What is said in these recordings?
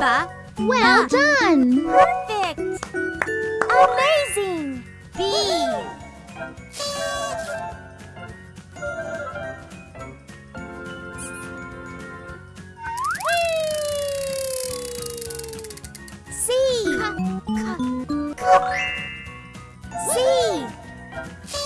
Ba. Well done! Perfect. Amazing. B. C. C. Pick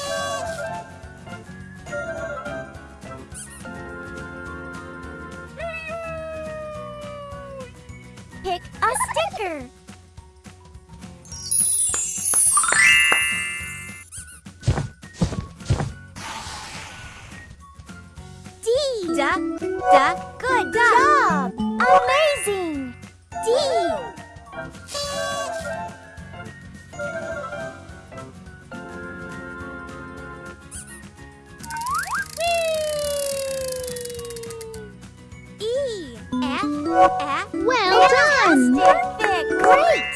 Da. Good job. Amazing. D. E. F. F. Well done! Perfect. Great.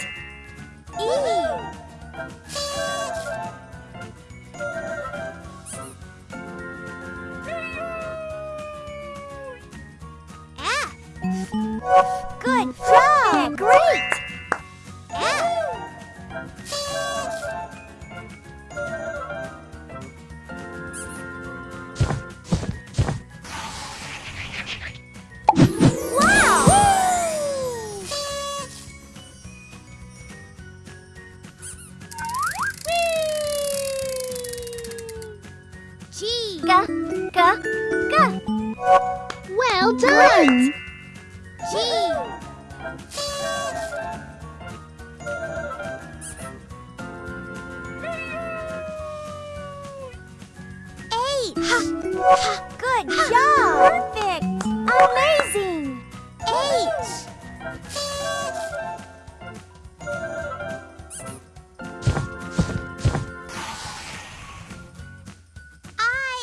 G. G. G. Well done! G. H. Good job. Perfect. Amazing.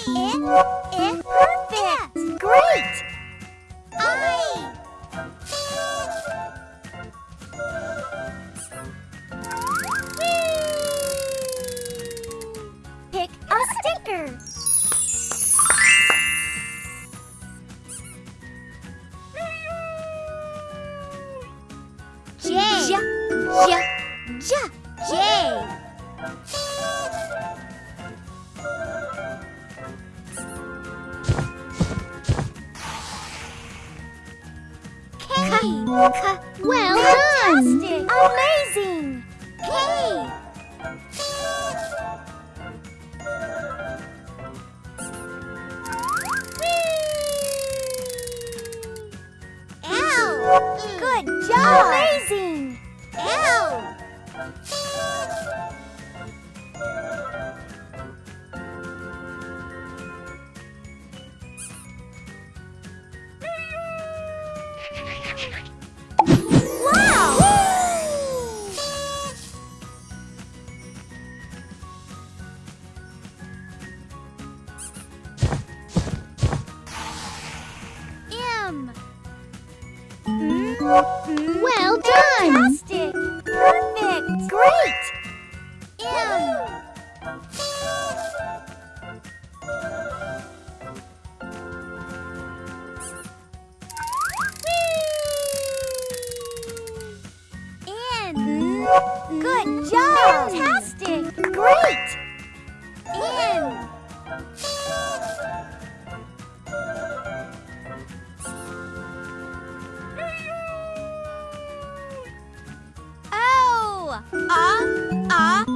I. I. Perfect. Great. Well done! Fantastic! Amazing! Well done!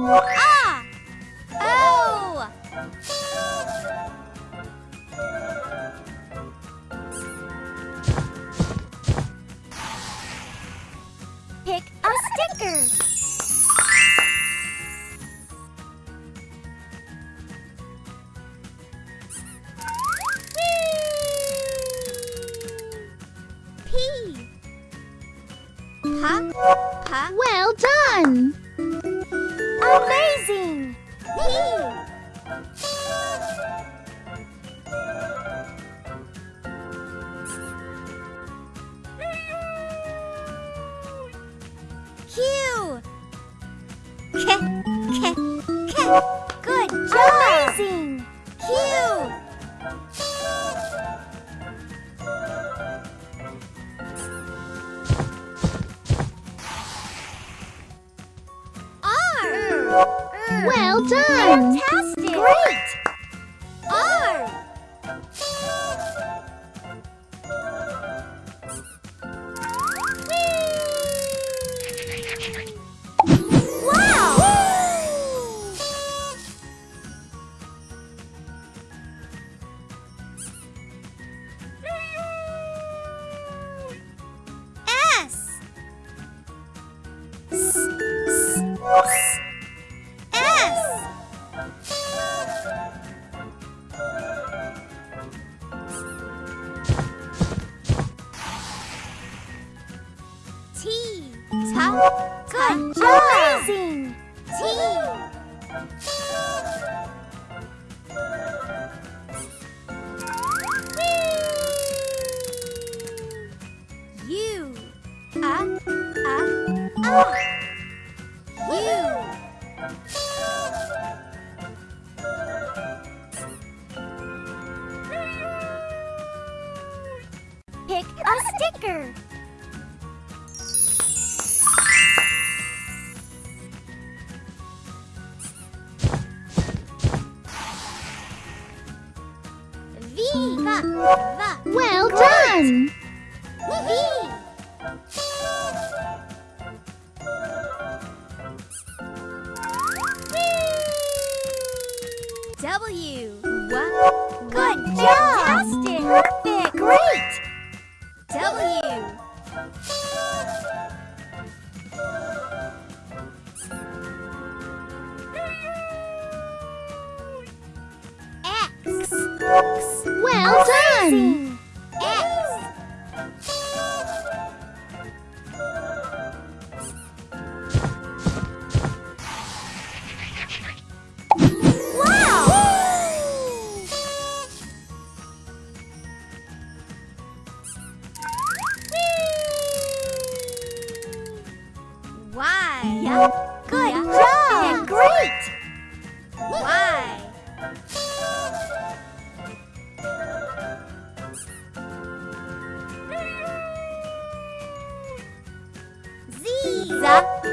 A. A. O. Pick a sticker. Pa. Pa. Well done! time. T. Top. Good job. Amazing. T. You. U. Uh. Well done! Why? Yep. 李子。